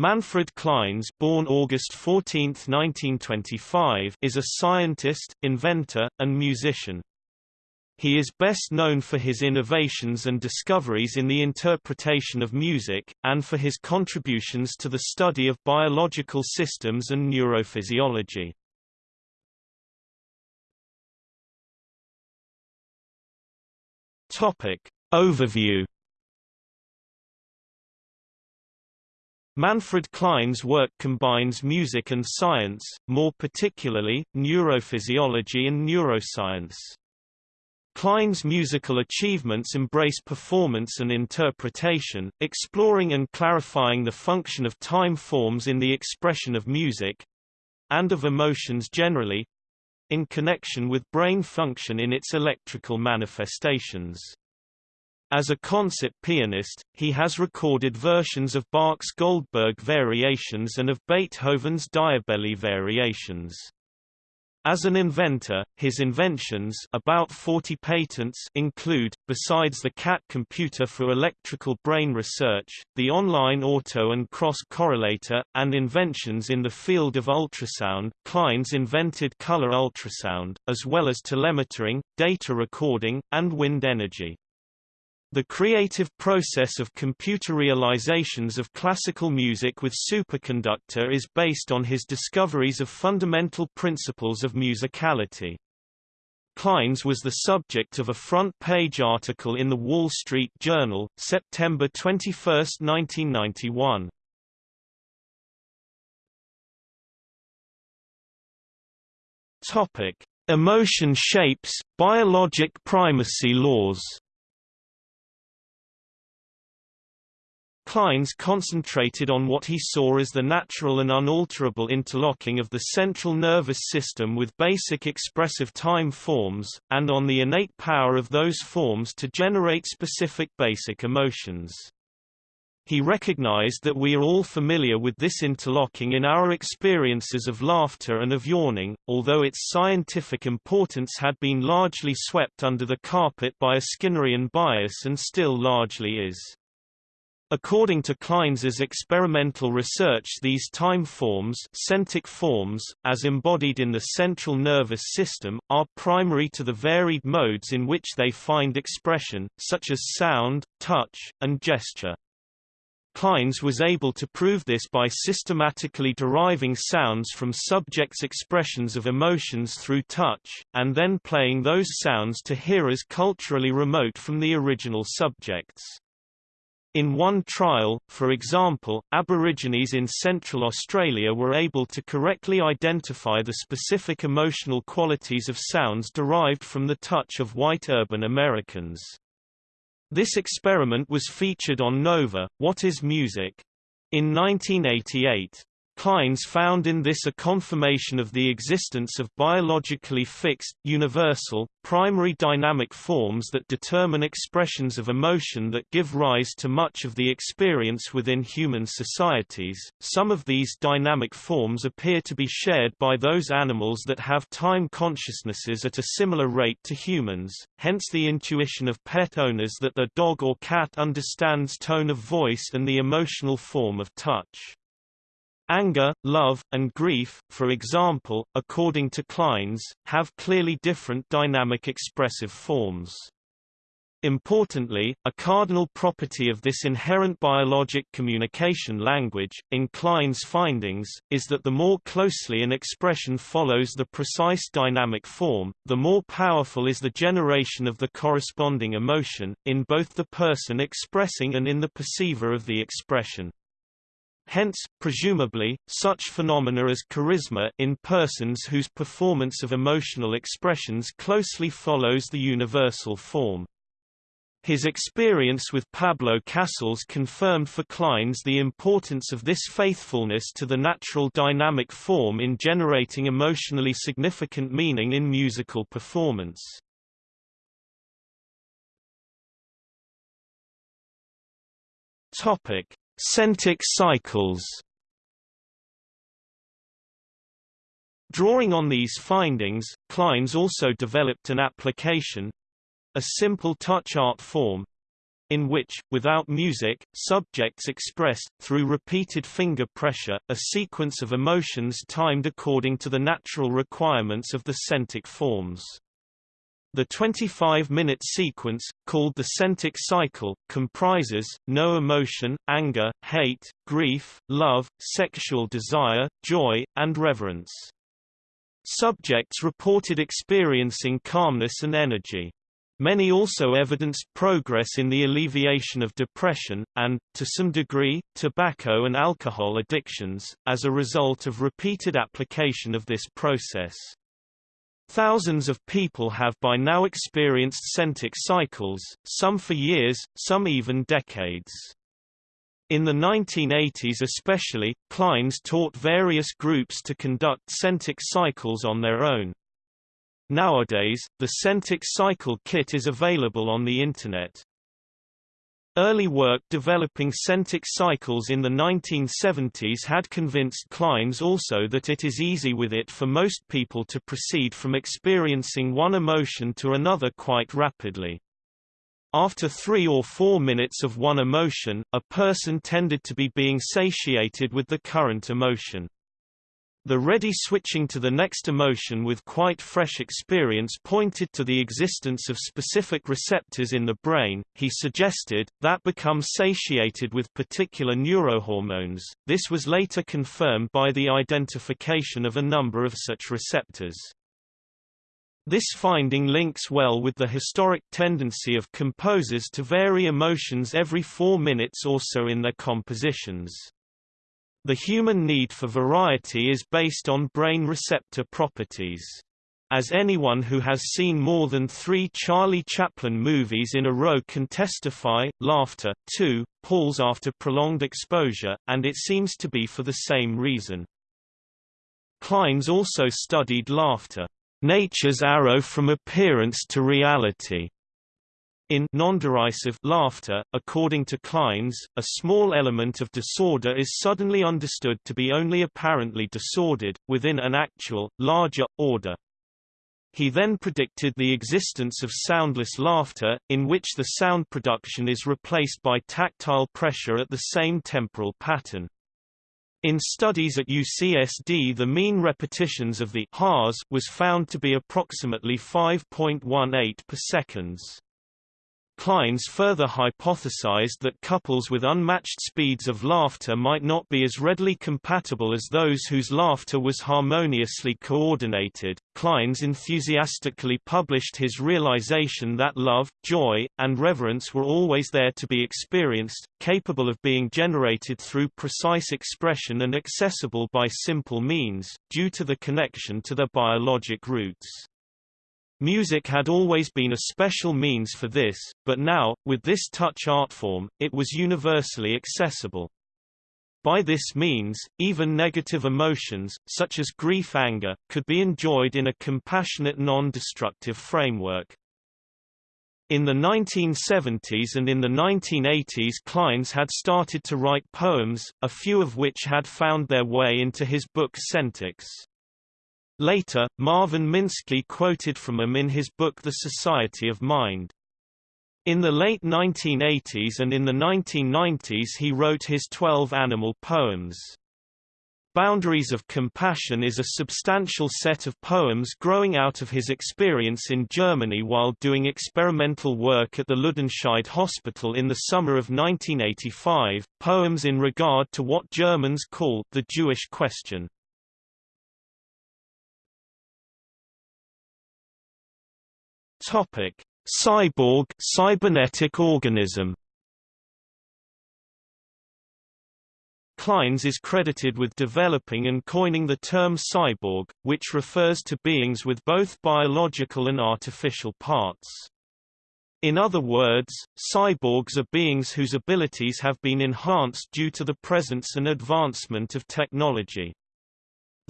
Manfred Clynes born August 14, 1925, is a scientist, inventor, and musician. He is best known for his innovations and discoveries in the interpretation of music, and for his contributions to the study of biological systems and neurophysiology. Topic. Overview Manfred Clynes' work combines music and science, more particularly, neurophysiology and neuroscience. Clynes' musical achievements embrace performance and interpretation, exploring and clarifying the function of time forms in the expression of music—and of emotions generally—in connection with brain function in its electrical manifestations. As a concert pianist, he has recorded versions of Bach's Goldberg variations and of Beethoven's Diabelli variations. As an inventor, his inventions about 40 patents include, besides the CAT computer for electrical brain research, the online auto and cross correlator, and inventions in the field of ultrasound. Clynes invented color ultrasound, as well as telemetering, data recording, and wind energy. The creative process of computer realizations of classical music with superconductor is based on his discoveries of fundamental principles of musicality. Clynes was the subject of a front-page article in the Wall Street Journal, September 21, 1991. Topic: Emotion shapes, biologic primacy laws. Clynes concentrated on what he saw as the natural and unalterable interlocking of the central nervous system with basic expressive time forms, and on the innate power of those forms to generate specific basic emotions. He recognized that we are all familiar with this interlocking in our experiences of laughter and of yawning, although its scientific importance had been largely swept under the carpet by a Skinnerian bias and still largely is. According to Clynes's experimental research these time forms, sentic forms as embodied in the central nervous system, are primary to the varied modes in which they find expression, such as sound, touch, and gesture. Clynes was able to prove this by systematically deriving sounds from subjects' expressions of emotions through touch, and then playing those sounds to hearers culturally remote from the original subjects. In one trial, for example, Aborigines in Central Australia were able to correctly identify the specific emotional qualities of sounds derived from the touch of white urban Americans. This experiment was featured on Nova, What is Music? in 1988. Clynes found in this a confirmation of the existence of biologically fixed, universal, primary dynamic forms that determine expressions of emotion that give rise to much of the experience within human societies. Some of these dynamic forms appear to be shared by those animals that have time consciousnesses at a similar rate to humans, hence the intuition of pet owners that their dog or cat understands tone of voice and the emotional form of touch. Anger, love, and grief, for example, according to Clynes, have clearly different dynamic expressive forms. Importantly, a cardinal property of this inherent biologic communication language, in Clynes' findings, is that the more closely an expression follows the precise dynamic form, the more powerful is the generation of the corresponding emotion, in both the person expressing and in the perceiver of the expression. Hence, presumably, such phenomena as charisma in persons whose performance of emotional expressions closely follows the universal form. His experience with Pablo Casals confirmed for Clynes the importance of this faithfulness to the natural dynamic form in generating emotionally significant meaning in musical performance. Topic: Sentic cycles Drawing on these findings, Clynes also developed an application—a simple touch art form, in which, without music, subjects expressed, through repeated finger pressure, a sequence of emotions timed according to the natural requirements of the sentic forms. The 25-minute sequence, called the sentic cycle, comprises, no emotion, anger, hate, grief, love, sexual desire, joy, and reverence. Subjects reported experiencing calmness and energy. Many also evidenced progress in the alleviation of depression, and, to some degree, tobacco and alcohol addictions, as a result of repeated application of this process. Thousands of people have by now experienced sentic cycles, some for years, some even decades. In the 1980s especially, Clynes taught various groups to conduct sentic cycles on their own. Nowadays, the sentic cycle kit is available on the Internet. Early work developing sentic cycles in the 1970s had convinced Clynes also that it is easy with it for most people to proceed from experiencing one emotion to another quite rapidly. After three or four minutes of one emotion, a person tended to be being satiated with the current emotion. The ready switching to the next emotion with quite fresh experience pointed to the existence of specific receptors in the brain, he suggested, that become satiated with particular neurohormones. This was later confirmed by the identification of a number of such receptors. This finding links well with the historic tendency of composers to vary emotions every four minutes or so in their compositions. The human need for variety is based on brain receptor properties. As anyone who has seen more than three Charlie Chaplin movies in a row can testify, laughter, too, palls after prolonged exposure, and it seems to be for the same reason. Clynes also studied laughter, nature's arrow from appearance to reality, in non-derisive laughter, according to Clynes, a small element of disorder is suddenly understood to be only apparently disordered, within an actual, larger, order. He then predicted the existence of soundless laughter, in which the sound production is replaced by tactile pressure at the same temporal pattern. In studies at UCSD the mean repetitions of the was found to be approximately 5.18 per seconds. Clynes further hypothesized that couples with unmatched speeds of laughter might not be as readily compatible as those whose laughter was harmoniously coordinated. Clynes enthusiastically published his realization that love, joy, and reverence were always there to be experienced, capable of being generated through precise expression and accessible by simple means, due to the connection to their biologic roots. Music had always been a special means for this, but now, with this touch art form, it was universally accessible. By this means, even negative emotions, such as grief-anger, could be enjoyed in a compassionate non-destructive framework. In the 1970s and in the 1980s Clynes had started to write poems, a few of which had found their way into his book Sentics. Later, Marvin Minsky quoted from him in his book The Society of Mind. In the late 1980s and in the 1990s he wrote his 12 animal poems. Boundaries of Compassion is a substantial set of poems growing out of his experience in Germany while doing experimental work at the Ludenscheid Hospital in the summer of 1985, poems in regard to what Germans call the Jewish question. Topic: Cyborg cybernetic organism. Clynes is credited with developing and coining the term cyborg, which refers to beings with both biological and artificial parts. In other words, cyborgs are beings whose abilities have been enhanced due to the presence and advancement of technology.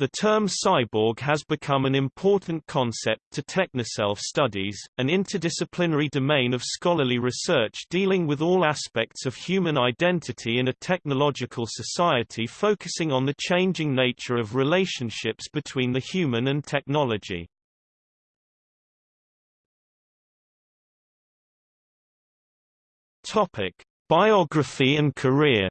The term cyborg has become an important concept to technoself studies, an interdisciplinary domain of scholarly research dealing with all aspects of human identity in a technological society focusing on the changing nature of relationships between the human and technology. Biography and career.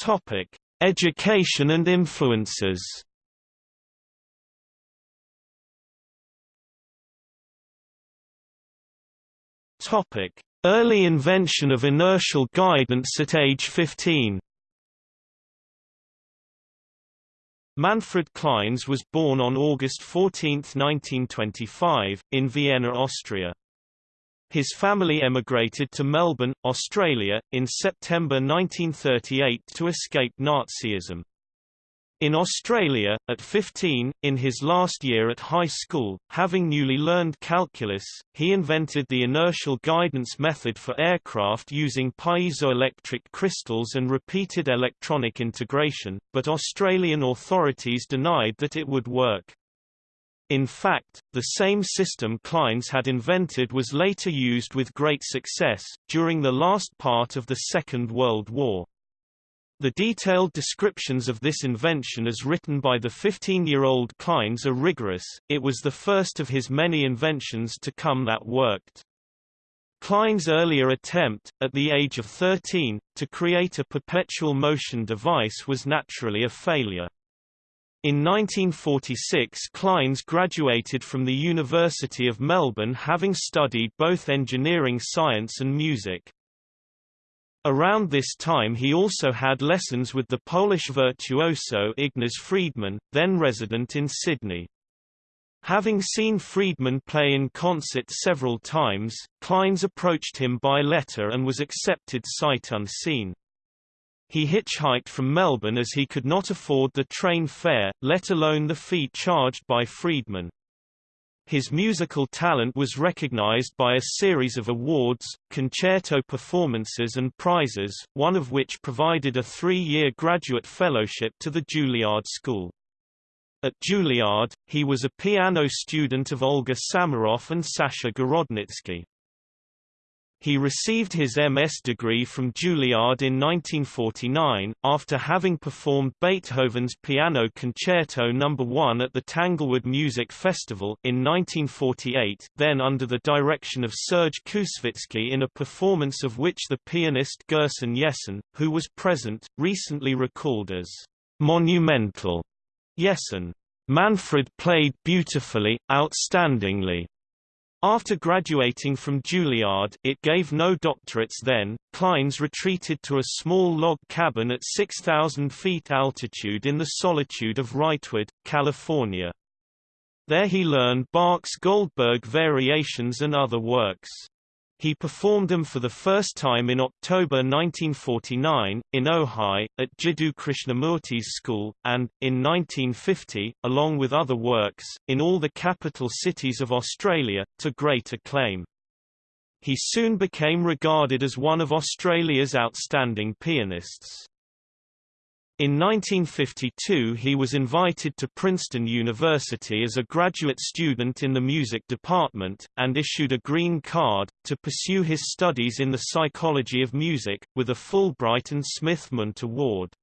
Topic: Education and influences. Topic: Early invention of inertial guidance at age 15. Manfred Clynes was born on August 14, 1925, in Vienna, Austria. His family emigrated to Melbourne, Australia, in September 1938 to escape Nazism. In Australia, at 15, in his last year at high school, having newly learned calculus, he invented the inertial guidance method for aircraft using piezoelectric crystals and repeated electronic integration, but Australian authorities denied that it would work. In fact, the same system Clynes had invented was later used with great success, during the last part of the Second World War. The detailed descriptions of this invention as written by the 15-year-old Clynes are rigorous, it was the first of his many inventions to come that worked. Clynes' earlier attempt, at the age of 13, to create a perpetual motion device was naturally a failure. In 1946 Clynes graduated from the University of Melbourne having studied both engineering science and music. Around this time he also had lessons with the Polish virtuoso Ignaz Friedman, then resident in Sydney. Having seen Friedman play in concert several times, Clynes approached him by letter and was accepted sight unseen. He hitchhiked from Melbourne as he could not afford the train fare, let alone the fee charged by Friedman. His musical talent was recognized by a series of awards, concerto performances and prizes, one of which provided a three-year graduate fellowship to the Juilliard School. At Juilliard, he was a piano student of Olga Samaroff and Sasha Gorodnitsky. He received his MS degree from Juilliard in 1949, after having performed Beethoven's Piano Concerto No. 1 at the Tanglewood Music Festival in 1948, then under the direction of Serge Koussevitzky in a performance of which the pianist Gerson Jessen, who was present, recently recalled as monumental. Jessen, Manfred played beautifully, outstandingly, after graduating from Juilliard it gave no doctorates then, Clynes retreated to a small log cabin at 6,000 feet altitude in the solitude of Wrightwood, California. There he learned Bach's Goldberg variations and other works. He performed them for the first time in October 1949, in Ojai, at Jiddu Krishnamurti's school, and, in 1950, along with other works, in all the capital cities of Australia, to great acclaim. He soon became regarded as one of Australia's outstanding pianists. In 1952 he was invited to Princeton University as a graduate student in the music department, and issued a green card, to pursue his studies in the psychology of music, with a Fulbright and Smith-Mundt Award.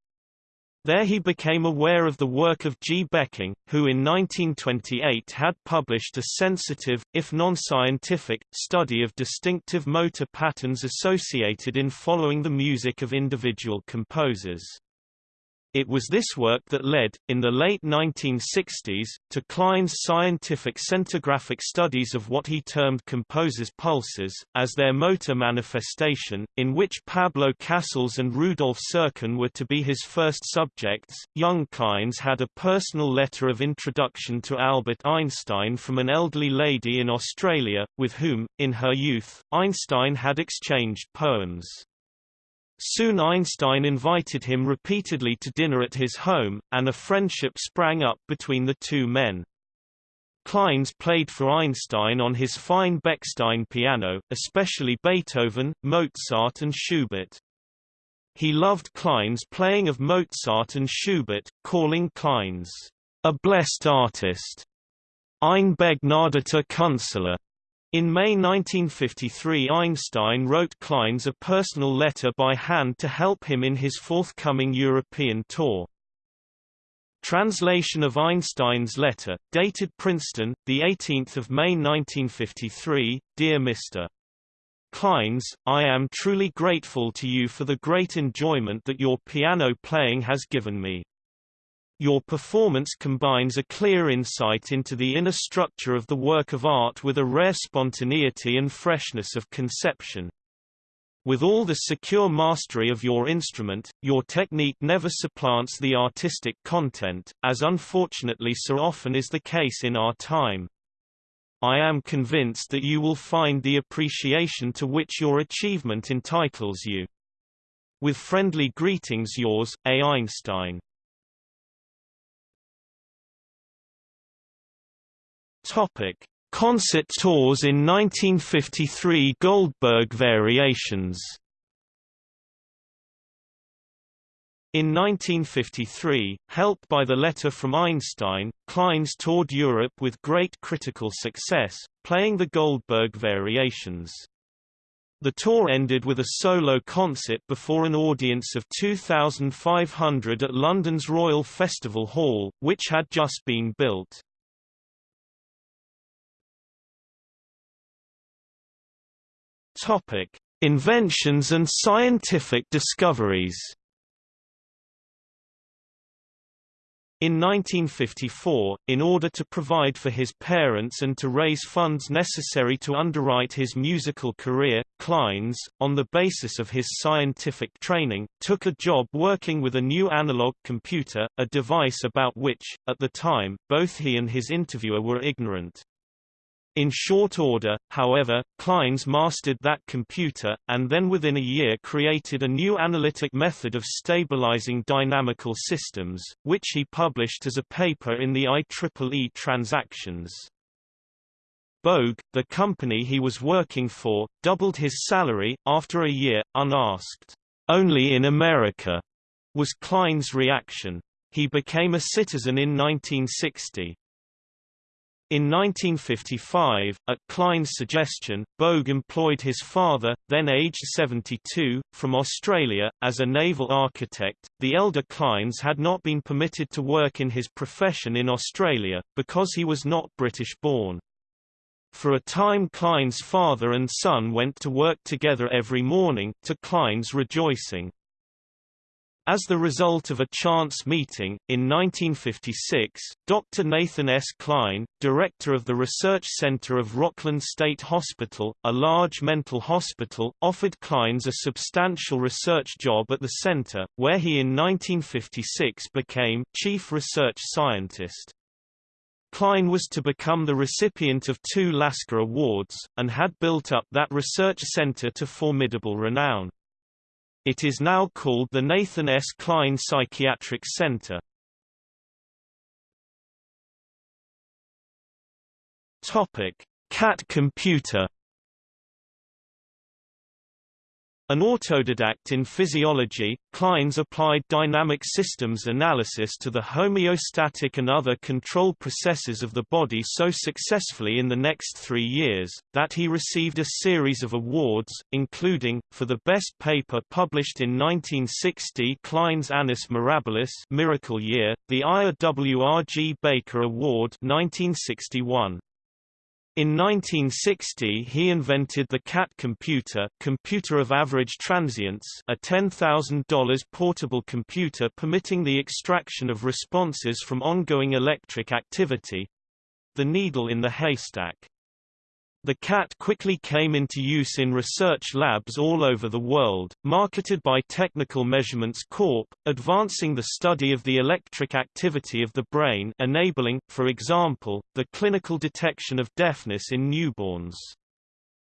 There he became aware of the work of G. Becking, who in 1928 had published a sensitive, if non-scientific, study of distinctive motor patterns associated in following the music of individual composers. It was this work that led, in the late 1960s, to Clynes' scientific sentographic studies of what he termed composers' pulses, as their motor manifestation, in which Pablo Casals and Rudolf Serkin were to be his first subjects. Young Clynes had a personal letter of introduction to Albert Einstein from an elderly lady in Australia, with whom, in her youth, Einstein had exchanged poems. Soon Einstein invited him repeatedly to dinner at his home, and a friendship sprang up between the two men. Clynes played for Einstein on his fine Bechstein piano, especially Beethoven, Mozart and Schubert. He loved Clynes' playing of Mozart and Schubert, calling Clynes a blessed artist. Ein begnadeter Künstler. In May 1953 Einstein wrote Clynes a personal letter by hand to help him in his forthcoming European tour. Translation of Einstein's letter, dated Princeton, 18 May 1953, Dear Mr. Clynes, I am truly grateful to you for the great enjoyment that your piano playing has given me. Your performance combines a clear insight into the inner structure of the work of art with a rare spontaneity and freshness of conception. With all the secure mastery of your instrument, your technique never supplants the artistic content, as unfortunately so often is the case in our time. I am convinced that you will find the appreciation to which your achievement entitles you. With friendly greetings yours, A. Einstein. Topic. Concert tours in 1953 Goldberg Variations In 1953, helped by the letter from Einstein, Clynes toured Europe with great critical success, playing the Goldberg Variations. The tour ended with a solo concert before an audience of 2,500 at London's Royal Festival Hall, which had just been built. Topic: Inventions and scientific discoveries. In 1954, in order to provide for his parents and to raise funds necessary to underwrite his musical career, Clynes, on the basis of his scientific training, took a job working with a new analog computer, a device about which, at the time, both he and his interviewer were ignorant. In short order, however, Clynes mastered that computer, and then within a year created a new analytic method of stabilizing dynamical systems, which he published as a paper in the IEEE Transactions. Bogue, the company he was working for, doubled his salary, after a year, unasked. Only in America, was Clynes' reaction. He became a citizen in 1960. In 1955, at Clynes' suggestion, Bogue employed his father, then aged 72, from Australia, as a naval architect. The elder Clynes had not been permitted to work in his profession in Australia, because he was not British born. For a time Clynes father and son went to work together every morning, to Clynes' rejoicing. As the result of a chance meeting, in 1956, Dr. Nathan S. Kline, director of the Research Center of Rockland State Hospital, a large mental hospital, offered Clynes a substantial research job at the center, where he in 1956 became chief research scientist. Kline was to become the recipient of two Lasker Awards, and had built up that research center to formidable renown. It is now called the Nathan S. Kline Psychiatric Center. Topic: Cat computer An autodidact in physiology, Clynes applied dynamic systems analysis to the homeostatic and other control processes of the body so successfully in the next three years, that he received a series of awards, including, for the best paper published in 1960 Clynes' Annus Mirabilis Miracle Year, the Ira. Baker Award 1961. In 1960 he invented the CAT computer computer of average transients a $10,000 portable computer permitting the extraction of responses from ongoing electric activity—the needle in the haystack. The CAT quickly came into use in research labs all over the world, marketed by Technical Measurements Corp., advancing the study of the electric activity of the brain enabling, for example, the clinical detection of deafness in newborns.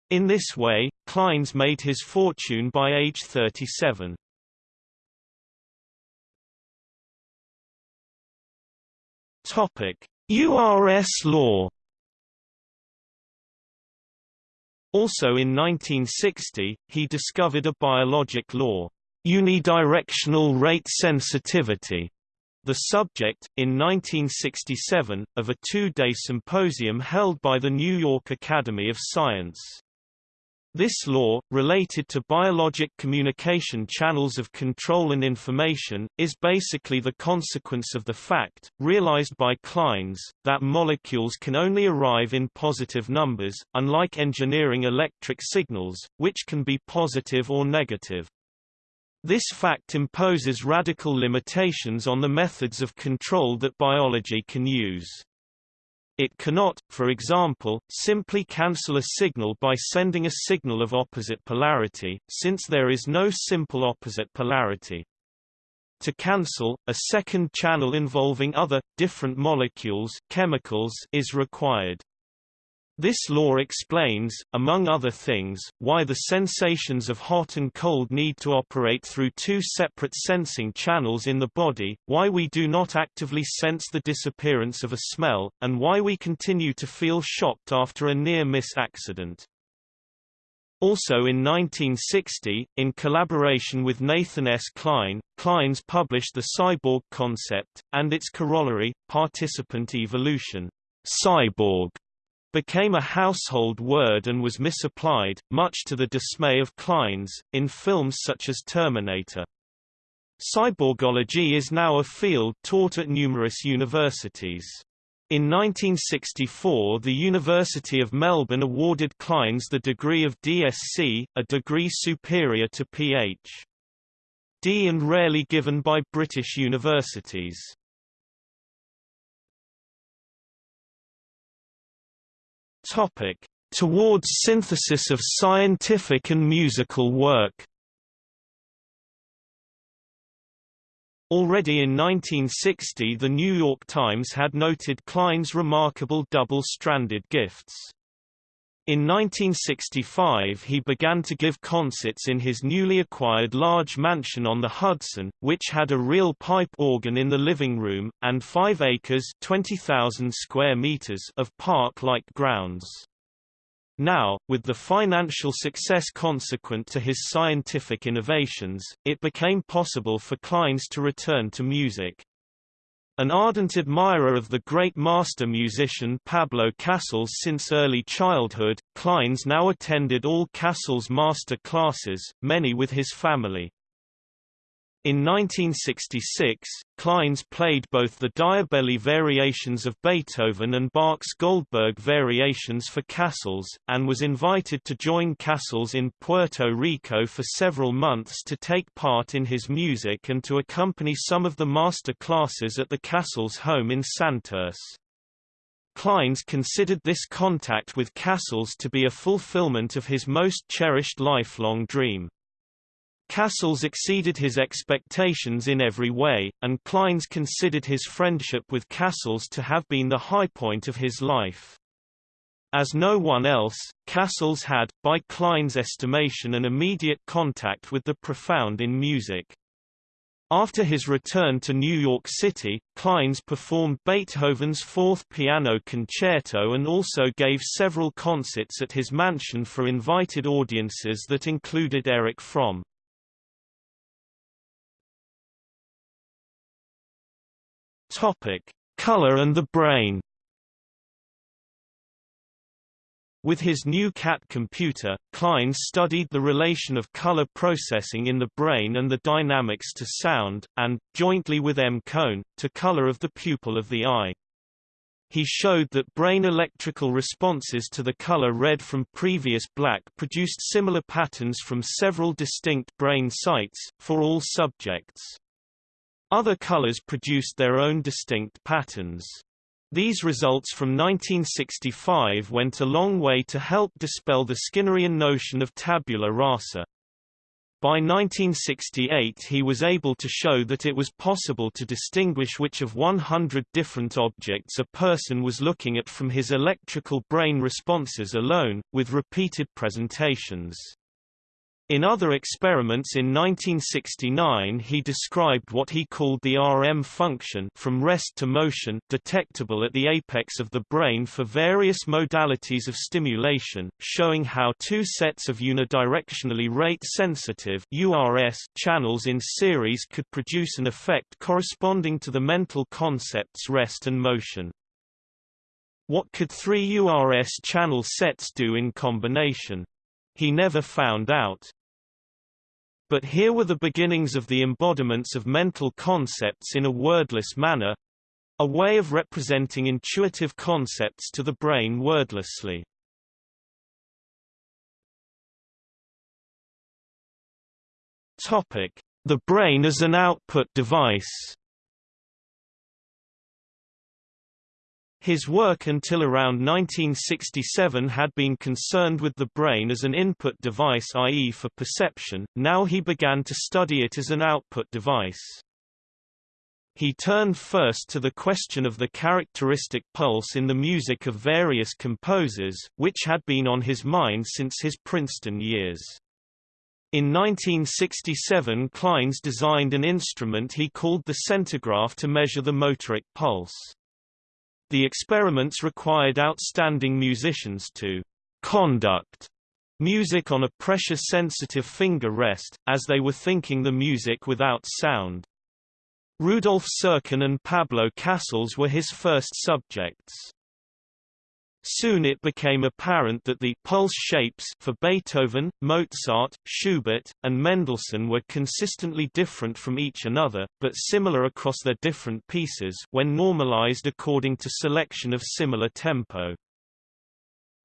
In this way, Clynes made his fortune by age 37. URS law Also in 1960, he discovered a biologic law, unidirectional rate sensitivity, the subject, in 1967, of a two-day symposium held by the New York Academy of Science. This law, related to biologic communication channels of control and information, is basically the consequence of the fact, realized by Clynes, that molecules can only arrive in positive numbers, unlike engineering electric signals, which can be positive or negative. This fact imposes radical limitations on the methods of control that biology can use. It cannot, for example, simply cancel a signal by sending a signal of opposite polarity, since there is no simple opposite polarity. To cancel, a second channel involving other, different molecules chemicals is required. This law explains, among other things, why the sensations of hot and cold need to operate through two separate sensing channels in the body, why we do not actively sense the disappearance of a smell, and why we continue to feel shocked after a near-miss accident. Also in 1960, in collaboration with Nathan S. Kline, Clynes published the cyborg concept, and its corollary, participant evolution. Cyborg became a household word and was misapplied, much to the dismay of Clynes, in films such as Terminator. Cyborgology is now a field taught at numerous universities. In 1964 the University of Melbourne awarded Clynes the degree of DSc, a degree superior to Ph.D. and rarely given by British universities. Topic: Towards synthesis of scientific and musical work. Already in 1960 the New York Times had noted Clynes' remarkable double-stranded gifts. In 1965 he began to give concerts in his newly acquired large mansion on the Hudson, which had a real pipe organ in the living room, and 5 acres 20,000 square meters of park-like grounds. Now, with the financial success consequent to his scientific innovations, it became possible for Clynes to return to music. An ardent admirer of the great master musician Pablo Casals since early childhood, Clynes now attended all Casals master classes, many with his family. In 1966, Clynes played both the Diabelli variations of Beethoven and Bach's Goldberg variations for Casals, and was invited to join Casals in Puerto Rico for several months to take part in his music and to accompany some of the master classes at the Casals home in Santurce. Clynes considered this contact with Casals to be a fulfillment of his most cherished lifelong dream. Casals exceeded his expectations in every way, and Clynes considered his friendship with Casals to have been the high point of his life. As no one else, Casals had, by Clynes' estimation an immediate contact with the profound in music. After his return to New York City, Clynes performed Beethoven's Fourth Piano Concerto and also gave several concerts at his mansion for invited audiences that included Erich Fromm. Topic: Color and the brain. With his new CAT computer, Klein studied the relation of color processing in the brain and the dynamics to sound, and, jointly with M. Cohn, to color of the pupil of the eye. He showed that brain electrical responses to the color red from previous black produced similar patterns from several distinct brain sites, for all subjects. Other colors produced their own distinct patterns. These results from 1965 went a long way to help dispel the Skinnerian notion of tabula rasa. By 1968 he was able to show that it was possible to distinguish which of 100 different objects a person was looking at from his electrical brain responses alone, with repeated presentations. In other experiments in 1969 he described what he called the RM function from rest to motion detectable at the apex of the brain for various modalities of stimulation, showing how two sets of unidirectionally rate-sensitive channels in series could produce an effect corresponding to the mental concepts rest and motion. What could three URS channel sets do in combination? He never found out. But here were the beginnings of the embodiments of mental concepts in a wordless manner, a way of representing intuitive concepts to the brain wordlessly. Topic: The brain as an output device. His work until around 1967 had been concerned with the brain as an input device i.e. for perception, now he began to study it as an output device. He turned first to the question of the characteristic pulse in the music of various composers, which had been on his mind since his Princeton years. In 1967 Clynes designed an instrument he called the Sentograph to measure the motoric pulse. The experiments required outstanding musicians to conduct music on a pressure-sensitive finger rest, as they were thinking the music without sound. Rudolf Serkin and Pablo Casals were his first subjects. Soon it became apparent that the pulse shapes for Beethoven, Mozart, Schubert, and Mendelssohn were consistently different from each another, but similar across their different pieces when normalized according to selection of similar tempo.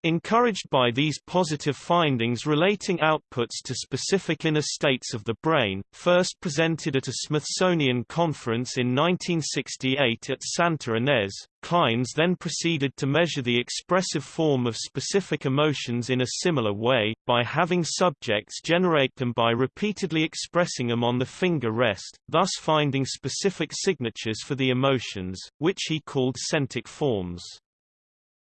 Encouraged by these positive findings relating outputs to specific inner states of the brain, first presented at a Smithsonian conference in 1968 at Santa Ynez, Clynes then proceeded to measure the expressive form of specific emotions in a similar way, by having subjects generate them by repeatedly expressing them on the finger rest, thus finding specific signatures for the emotions, which he called sentic forms.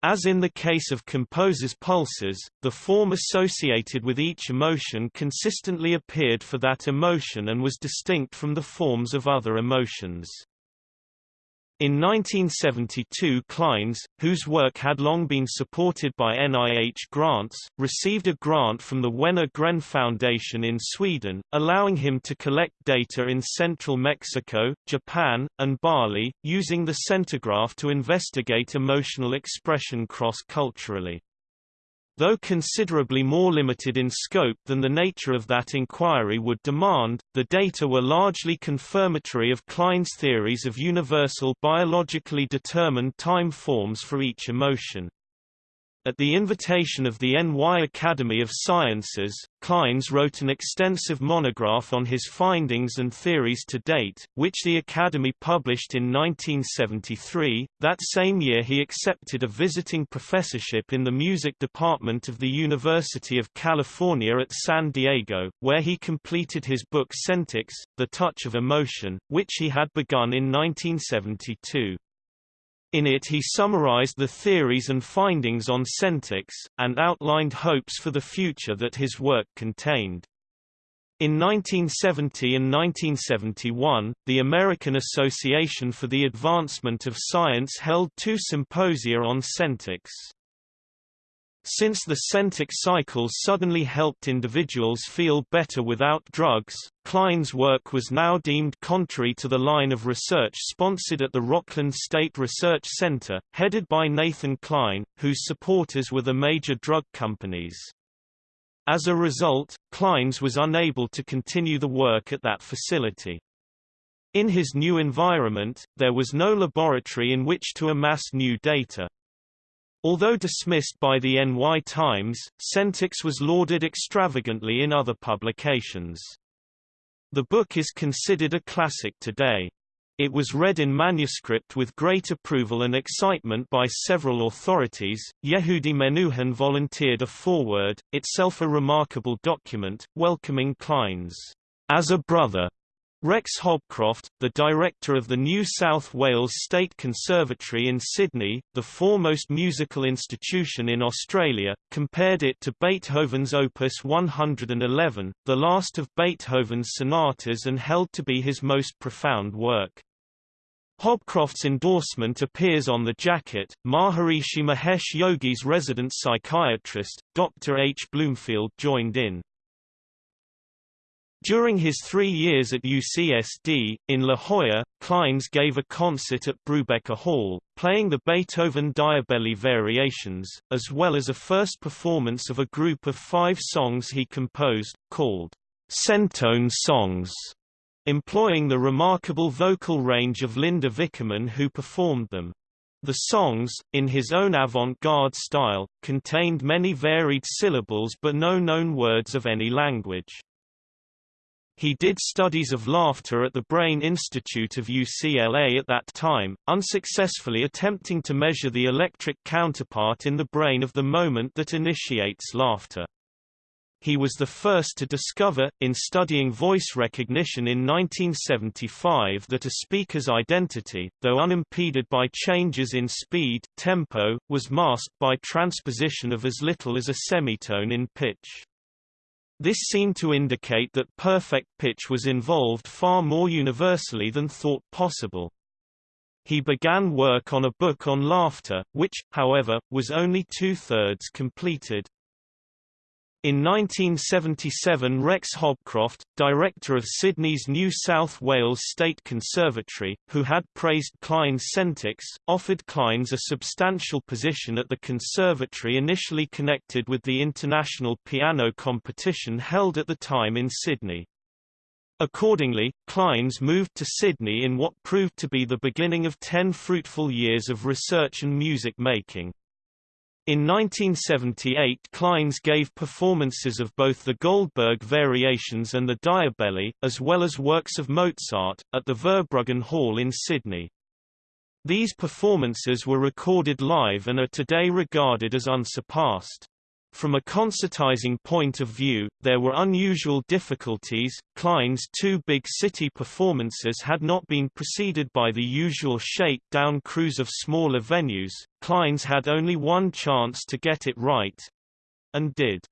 As in the case of composers' pulses, the form associated with each emotion consistently appeared for that emotion and was distinct from the forms of other emotions. In 1972 Clynes, whose work had long been supported by NIH grants, received a grant from the Wenner Gren Foundation in Sweden, allowing him to collect data in central Mexico, Japan, and Bali, using the sentograph to investigate emotional expression cross-culturally. Though considerably more limited in scope than the nature of that inquiry would demand, the data were largely confirmatory of Clynes' theories of universal biologically determined time forms for each emotion. At the invitation of the NY Academy of Sciences, Clynes wrote an extensive monograph on his findings and theories to date, which the Academy published in 1973. That same year he accepted a visiting professorship in the music department of the University of California at San Diego, where he completed his book Sentics, The Touch of Emotion, which he had begun in 1972. In it he summarized the theories and findings on Sentics, and outlined hopes for the future that his work contained. In 1970 and 1971, the American Association for the Advancement of Science held two symposia on Sentics. Since the Sentic cycle suddenly helped individuals feel better without drugs, Clynes' work was now deemed contrary to the line of research sponsored at the Rockland State Research Center, headed by Nathan Kline, whose supporters were the major drug companies. As a result, Clynes was unable to continue the work at that facility. In his new environment, there was no laboratory in which to amass new data. Although dismissed by the NY Times, Sentics was lauded extravagantly in other publications. The book is considered a classic today. It was read in manuscript with great approval and excitement by several authorities. Yehudi Menuhin volunteered a foreword, itself a remarkable document, welcoming Clynes as a brother Rex Hobcroft, the director of the New South Wales State Conservatory in Sydney, the foremost musical institution in Australia, compared it to Beethoven's Opus 111, the last of Beethoven's sonatas and held to be his most profound work. Hobcroft's endorsement appears on the jacket. Maharishi Mahesh Yogi's resident psychiatrist, Dr. H. Bloomfield joined in. During his three years at UCSD, in La Jolla, Clynes gave a concert at Brubaker Hall, playing the Beethoven Diabelli variations, as well as a first performance of a group of five songs he composed, called Centone Songs, employing the remarkable vocal range of Linda Vickerman who performed them. The songs, in his own avant-garde style, contained many varied syllables but no known words of any language. He did studies of laughter at the Brain Institute of UCLA at that time, unsuccessfully attempting to measure the electric counterpart in the brain of the moment that initiates laughter. He was the first to discover, in studying voice recognition in 1975 that a speaker's identity, though unimpeded by changes in speed tempo, was masked by transposition of as little as a semitone in pitch. This seemed to indicate that perfect pitch was involved far more universally than thought possible. He began work on a book on laughter, which, however, was only two-thirds completed. In 1977 Rex Hobcroft, director of Sydney's New South Wales State Conservatory, who had praised Clynes' Sentics, offered Clynes a substantial position at the conservatory initially connected with the international piano competition held at the time in Sydney. Accordingly, Clynes moved to Sydney in what proved to be the beginning of ten fruitful years of research and music making. In 1978 Clynes gave performances of both the Goldberg Variations and the Diabelli, as well as works of Mozart, at the Verbruggen Hall in Sydney. These performances were recorded live and are today regarded as unsurpassed. From a concertizing point of view, there were unusual difficulties. Clynes' two big city performances had not been preceded by the usual shake-down cruise of smaller venues. Clynes had only one chance to get it right. And did.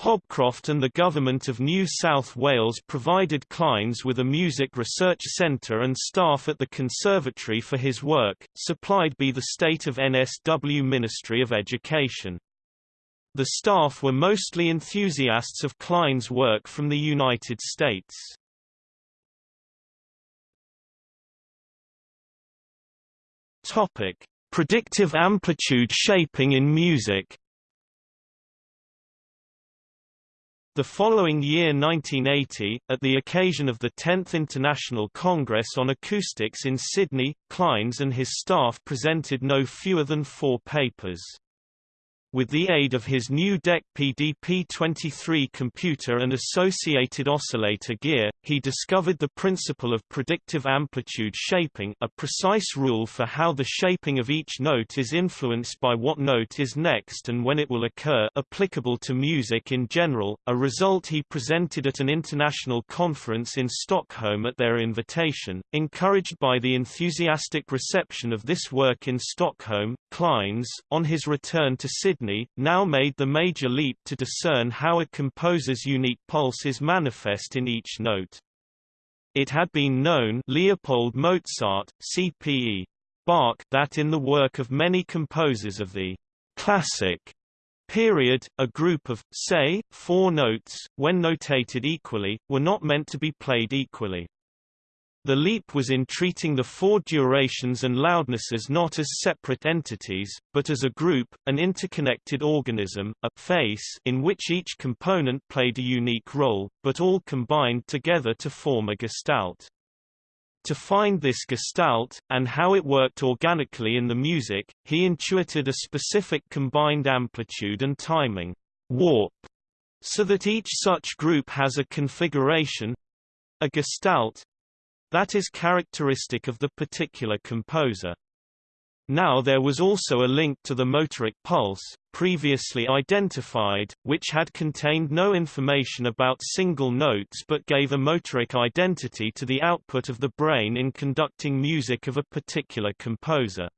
Hobcroft and the Government of New South Wales provided Clynes with a music research centre and staff at the conservatory for his work, supplied by the State of NSW Ministry of Education. The staff were mostly enthusiasts of Clynes' work from the United States. Topic: Predictive amplitude shaping in music. The following year 1980, at the occasion of the 10th International Congress on Acoustics in Sydney, Clynes and his staff presented no fewer than four papers. With the aid of his new DEC PDP-23 computer and associated oscillator gear, he discovered the principle of predictive amplitude shaping a precise rule for how the shaping of each note is influenced by what note is next and when it will occur applicable to music in general, a result he presented at an international conference in Stockholm at their invitation. Encouraged by the enthusiastic reception of this work in Stockholm, Clynes, on his return to Sydney now made the major leap to discern how a composer's unique pulse is manifest in each note. It had been known Leopold Mozart, CPE. Bach that in the work of many composers of the classic period, a group of, say, four notes, when notated equally, were not meant to be played equally. The leap was in treating the four durations and loudnesses not as separate entities, but as a group, an interconnected organism, a face in which each component played a unique role, but all combined together to form a gestalt. To find this gestalt, and how it worked organically in the music, he intuited a specific combined amplitude and timing warp, so that each such group has a configuration—a gestalt, that is characteristic of the particular composer. Now there was also a link to the motoric pulse, previously identified, which had contained no information about single notes but gave a motoric identity to the output of the brain in conducting music of a particular composer.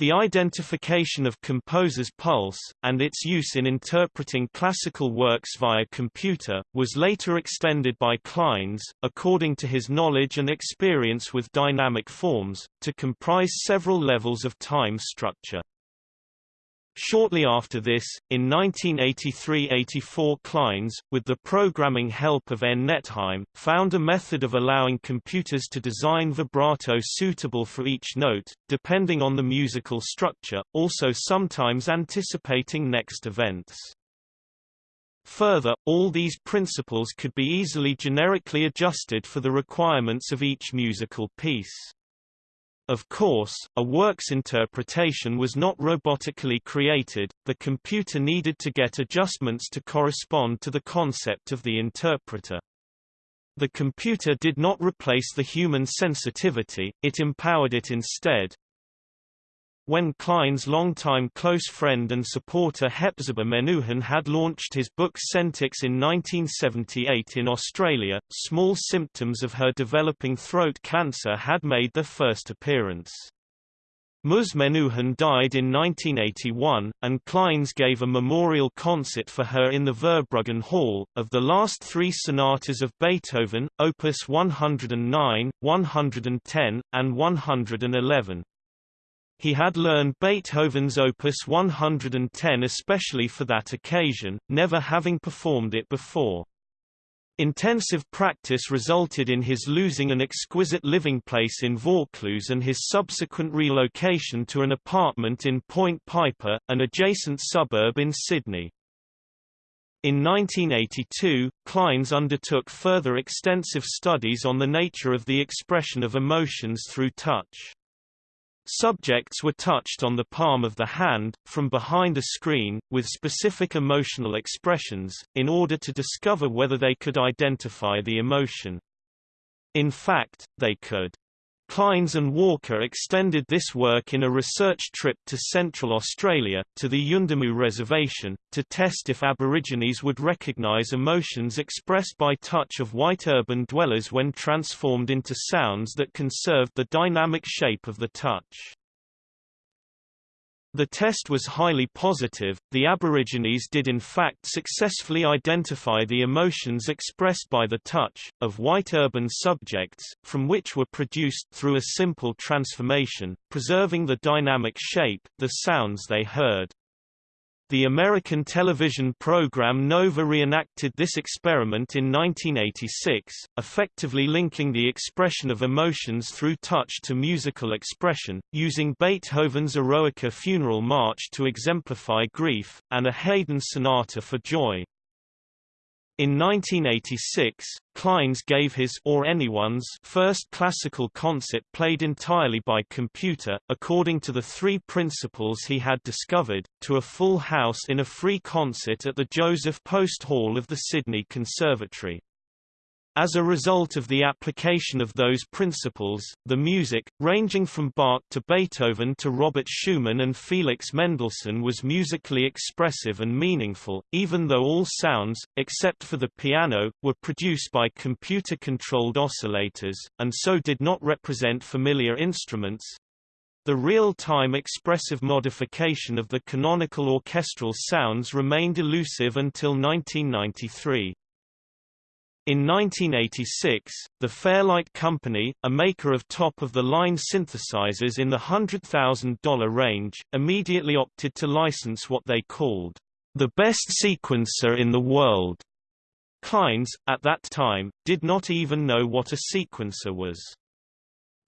The identification of composer's pulse, and its use in interpreting classical works via computer, was later extended by Clynes, according to his knowledge and experience with dynamic forms, to comprise several levels of time structure. Shortly after this, in 1983–84 Clynes, with the programming help of N. Nettheim, found a method of allowing computers to design vibrato suitable for each note, depending on the musical structure, also sometimes anticipating next events. Further, all these principles could be easily generically adjusted for the requirements of each musical piece. Of course, a work's interpretation was not robotically created, the computer needed to get adjustments to correspond to the concept of the interpreter. The computer did not replace the human sensitivity, it empowered it instead, when Clynes' longtime close friend and supporter Hepzibah Menuhin had launched his book Sentics in 1978 in Australia, small symptoms of her developing throat cancer had made their first appearance. Ms. Menuhin died in 1981, and Clynes gave a memorial concert for her in the Verbruggen Hall. Of the last three sonatas of Beethoven, Opus 109, 110, and 111, he had learned Beethoven's Opus 110 especially for that occasion, never having performed it before. Intensive practice resulted in his losing an exquisite living place in Vaucluse and his subsequent relocation to an apartment in Point Piper, an adjacent suburb in Sydney. In 1982, Clynes undertook further extensive studies on the nature of the expression of emotions through touch. Subjects were touched on the palm of the hand, from behind a screen, with specific emotional expressions, in order to discover whether they could identify the emotion. In fact, they could. Clynes and Walker extended this work in a research trip to Central Australia, to the Yuendumu Reservation, to test if Aborigines would recognise emotions expressed by touch of white urban dwellers when transformed into sounds that conserved the dynamic shape of the touch. The test was highly positive, the Aborigines did in fact successfully identify the emotions expressed by the touch, of white urban subjects, from which were produced through a simple transformation, preserving the dynamic shape, the sounds they heard. The American television program Nova reenacted this experiment in 1986, effectively linking the expression of emotions through touch to musical expression, using Beethoven's Eroica funeral march to exemplify grief, and a Haydn sonata for joy. In 1986, Clynes gave his or anyone's first classical concert played entirely by computer, according to the three principles he had discovered, to a full house in a free concert at the Joseph Post Hall of the Sydney Conservatory. As a result of the application of those principles, the music, ranging from Bach to Beethoven to Robert Schumann and Felix Mendelssohn was musically expressive and meaningful, even though all sounds, except for the piano, were produced by computer-controlled oscillators, and so did not represent familiar instruments. The real-time expressive modification of the canonical orchestral sounds remained elusive until 1993. In 1986, the Fairlight Company, a maker of top-of-the-line synthesizers in the $100,000 range, immediately opted to license what they called the best sequencer in the world. Clynes, at that time, did not even know what a sequencer was.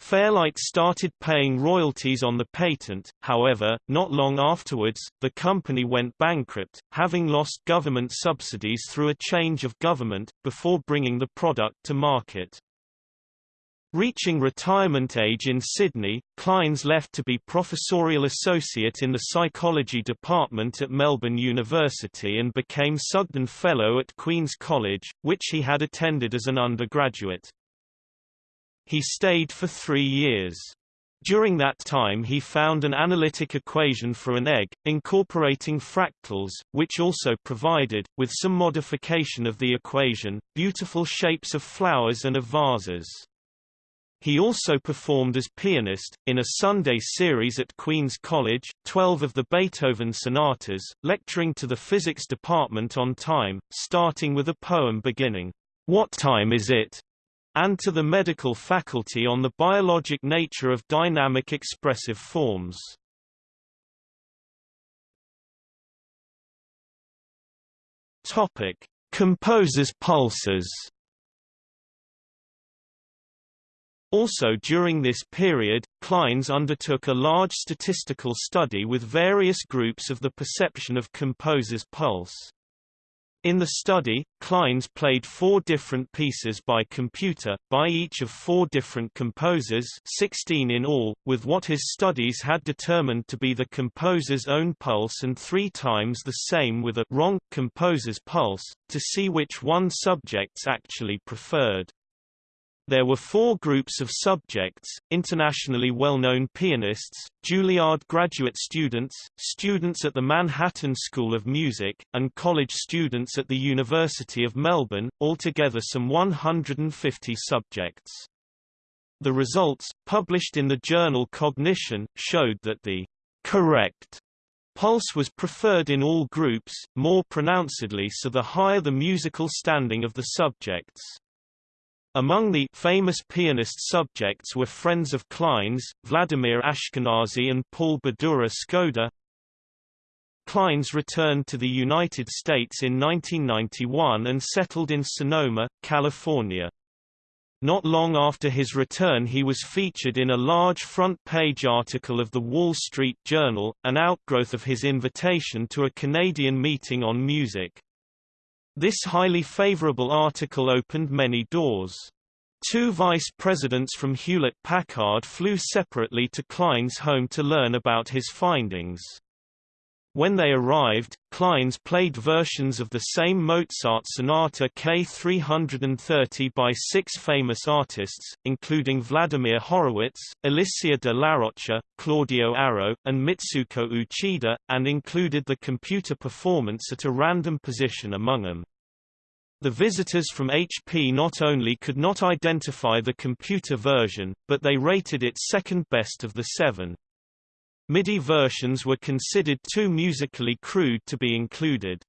Fairlight started paying royalties on the patent, however, not long afterwards, the company went bankrupt, having lost government subsidies through a change of government, before bringing the product to market. Reaching retirement age in Sydney, Clynes left to be professorial associate in the psychology department at Melbourne University and became Sugden Fellow at Queen's College, which he had attended as an undergraduate. He stayed for three years. During that time he found an analytic equation for an egg, incorporating fractals, which also provided, with some modification of the equation, beautiful shapes of flowers and of vases. He also performed as pianist, in a Sunday series at Queen's College, 12 of the Beethoven sonatas, lecturing to the physics department on time, starting with a poem beginning, What time is it? and to the medical faculty on the biologic nature of dynamic expressive forms. Topic: Composers' pulses. Also during this period, Clynes undertook a large statistical study with various groups of the perception of composers' pulse. In the study, Clynes played four different pieces by computer, by each of four different composers 16 in all, with what his studies had determined to be the composer's own pulse and three times the same with a wrong composer's pulse, to see which one subjects actually preferred. There were four groups of subjects, internationally well-known pianists, Juilliard graduate students, students at the Manhattan School of Music, and college students at the University of Melbourne, altogether some 150 subjects. The results, published in the journal Cognition, showed that the correct pulse was preferred in all groups, more pronouncedly so the higher the musical standing of the subjects. Among the famous pianist subjects were friends of Clynes, Vladimir Ashkenazy and Paul Badura Skoda. Clynes returned to the United States in 1991 and settled in Sonoma, California. Not long after his return he was featured in a large front-page article of the Wall Street Journal, an outgrowth of his invitation to a Canadian meeting on music. This highly favorable article opened many doors. Two vice presidents from Hewlett-Packard flew separately to Clynes' home to learn about his findings. When they arrived, Clynes played versions of the same Mozart Sonata K330 by six famous artists, including Vladimir Horowitz, Alicia de Larrocha, Claudio Arrau, and Mitsuko Uchida, and included the computer performance at a random position among them. The visitors from HP not only could not identify the computer version, but they rated it second best of the seven. MIDI versions were considered too musically crude to be included.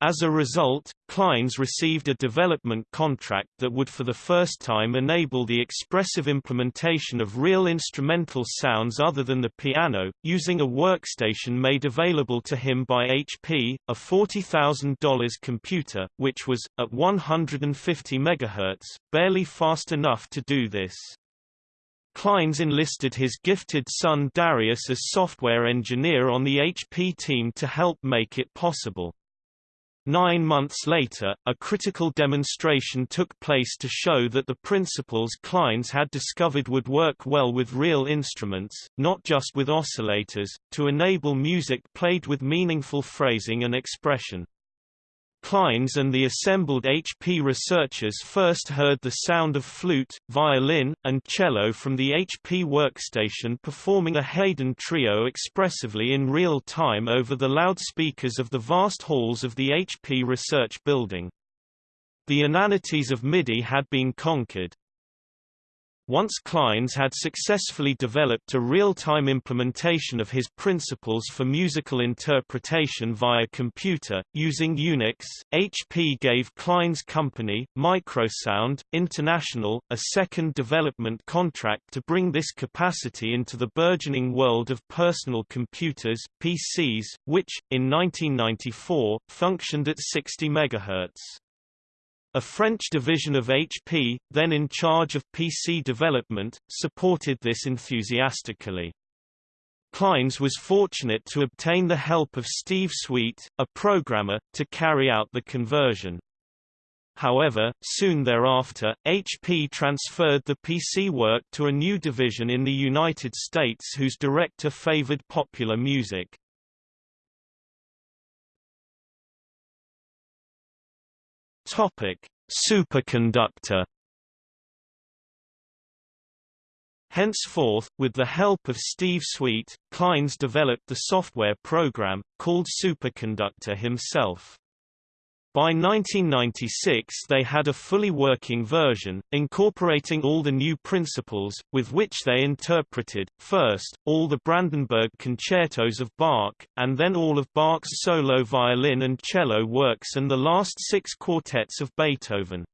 As a result, Clynes received a development contract that would for the first time enable the expressive implementation of real instrumental sounds other than the piano, using a workstation made available to him by HP, a $40,000 computer, which was, at 150 MHz, barely fast enough to do this. Clynes enlisted his gifted son Darius as software engineer on the HP team to help make it possible. Nine months later, a critical demonstration took place to show that the principles Clynes had discovered would work well with real instruments, not just with oscillators, to enable music played with meaningful phrasing and expression. Clynes and the assembled HP researchers first heard the sound of flute, violin, and cello from the HP workstation performing a Haydn trio expressively in real time over the loudspeakers of the vast halls of the HP research building. The inanities of MIDI had been conquered. Once Clynes had successfully developed a real-time implementation of his principles for musical interpretation via computer, using Unix, HP gave Clynes' company, Microsound, International, a second development contract to bring this capacity into the burgeoning world of personal computers PCs, which, in 1994, functioned at 60 MHz. A French division of HP, then in charge of PC development, supported this enthusiastically. Clynes was fortunate to obtain the help of Steve Sweet, a programmer, to carry out the conversion. However, soon thereafter, HP transferred the PC work to a new division in the United States whose director favored popular music. Topic: Superconductor. Henceforth, with the help of Steve Sweet, Clynes developed the software program, called Superconductor himself. By 1996 they had a fully working version, incorporating all the new principles, with which they interpreted, first, all the Brandenburg concertos of Bach, and then all of Bach's solo violin and cello works and the last six quartets of Beethoven.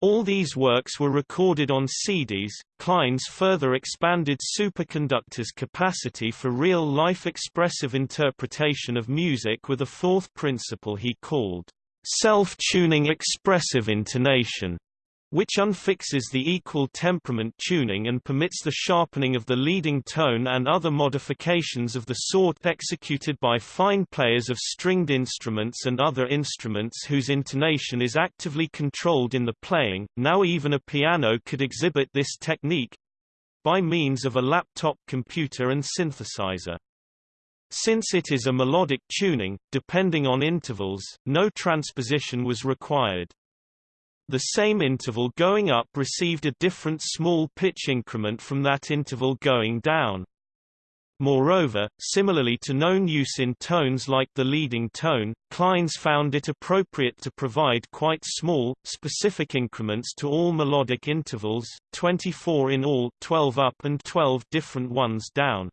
All these works were recorded on CDs. Clynes further expanded superconductor's capacity for real-life expressive interpretation of music with a fourth principle he called self-tuning expressive intonation which unfixes the equal temperament tuning and permits the sharpening of the leading tone and other modifications of the sort executed by fine players of stringed instruments and other instruments whose intonation is actively controlled in the playing. Now even a piano could exhibit this technique by means of a laptop computer and synthesizer. Since it is a melodic tuning, depending on intervals, no transposition was required. The same interval going up received a different small pitch increment from that interval going down. Moreover, similarly to known use in tones like the leading tone, Clynes found it appropriate to provide quite small, specific increments to all melodic intervals, 24 in all 12 up and 12 different ones down.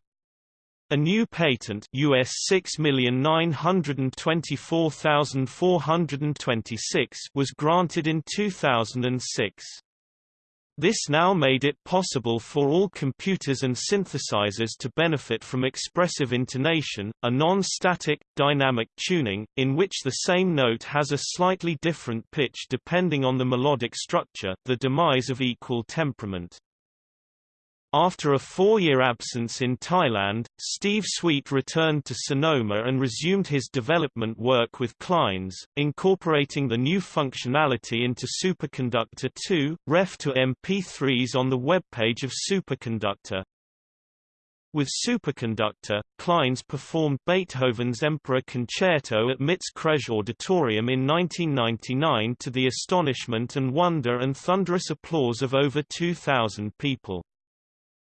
A new patent US 6924426 was granted in 2006. This now made it possible for all computers and synthesizers to benefit from expressive intonation, a non-static, dynamic tuning, in which the same note has a slightly different pitch depending on the melodic structure the demise of equal temperament. After a four-year absence in Thailand, Steve Sweet returned to Sonoma and resumed his development work with Clynes, incorporating the new functionality into Superconductor 2, ref to MP3s on the webpage of Superconductor. With Superconductor, Clynes performed Beethoven's Emperor Concerto at MIT's Kresge Auditorium in 1999 to the astonishment and wonder and thunderous applause of over 2,000 people.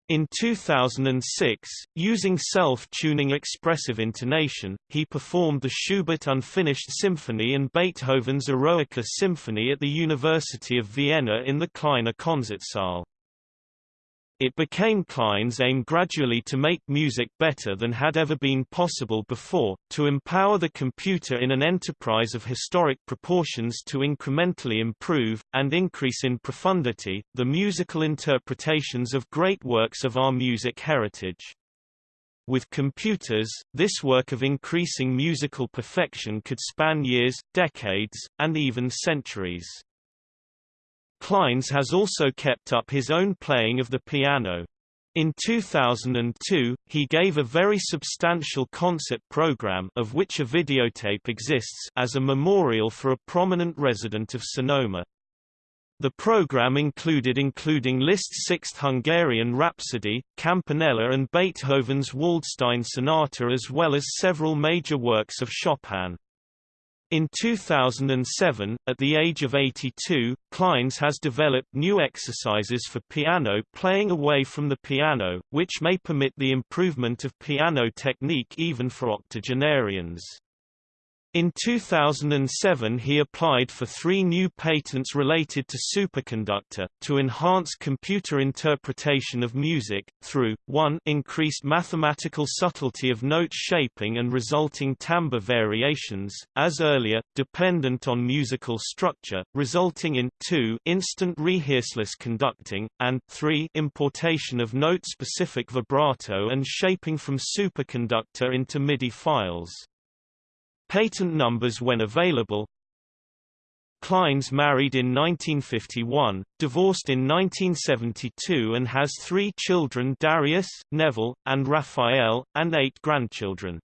In 2006, using self-tuning expressive intonation, he performed the Schubert Unfinished Symphony and Beethoven's Eroica Symphony at the University of Vienna in the Kleine Konzertsaal. It became Clynes' aim gradually to make music better than had ever been possible before, to empower the computer in an enterprise of historic proportions to incrementally improve, and increase in profundity, the musical interpretations of great works of our music heritage. With computers, this work of increasing musical perfection could span years, decades, and even centuries. Clynes has also kept up his own playing of the piano. In 2002, he gave a very substantial concert program of which a videotape exists as a memorial for a prominent resident of Sonoma. The program included including Liszt's Sixth Hungarian Rhapsody, Campanella and Beethoven's Waldstein Sonata as well as several major works of Chopin. In 2007, at the age of 82, Clynes has developed new exercises for piano playing away from the piano, which may permit the improvement of piano technique even for octogenarians. In 2007 he applied for three new patents related to superconductor, to enhance computer interpretation of music, through, 1 increased mathematical subtlety of note shaping and resulting timbre variations, as earlier, dependent on musical structure, resulting in 2 instant rehearseless conducting, and 3 importation of note-specific vibrato and shaping from superconductor into MIDI files. Patent numbers when available Clynes married in 1951, divorced in 1972 and has three children Darius, Neville, and Raphael, and eight grandchildren.